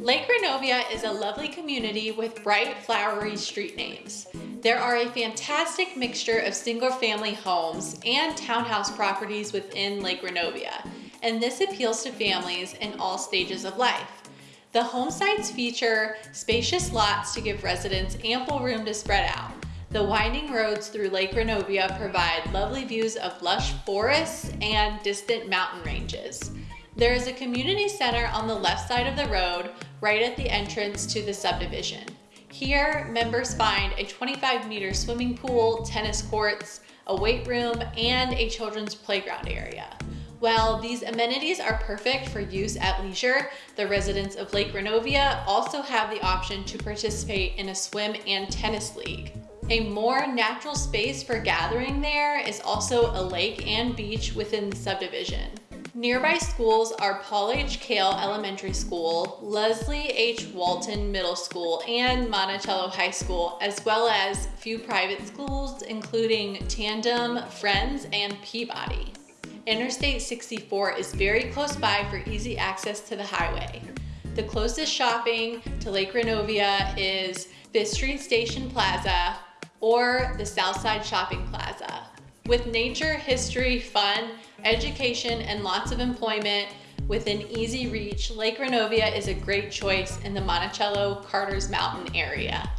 Lake Reynovia is a lovely community with bright, flowery street names. There are a fantastic mixture of single-family homes and townhouse properties within Lake Reynovia, and this appeals to families in all stages of life. The home sites feature spacious lots to give residents ample room to spread out. The winding roads through Lake Reynovia provide lovely views of lush forests and distant mountain ranges. There is a community center on the left side of the road, right at the entrance to the subdivision. Here, members find a 25 meter swimming pool, tennis courts, a weight room, and a children's playground area. While these amenities are perfect for use at leisure, the residents of Lake Reynovia also have the option to participate in a swim and tennis league. A more natural space for gathering there is also a lake and beach within the subdivision. Nearby schools are Paul H. Cale Elementary School, Leslie H. Walton Middle School, and Monticello High School, as well as few private schools including Tandem, Friends, and Peabody. Interstate 64 is very close by for easy access to the highway. The closest shopping to Lake Reynovia is Fifth Street Station Plaza or the Southside Shopping Plaza. With nature, history, fun, education, and lots of employment within easy reach, Lake Reynovia is a great choice in the Monticello Carter's Mountain area.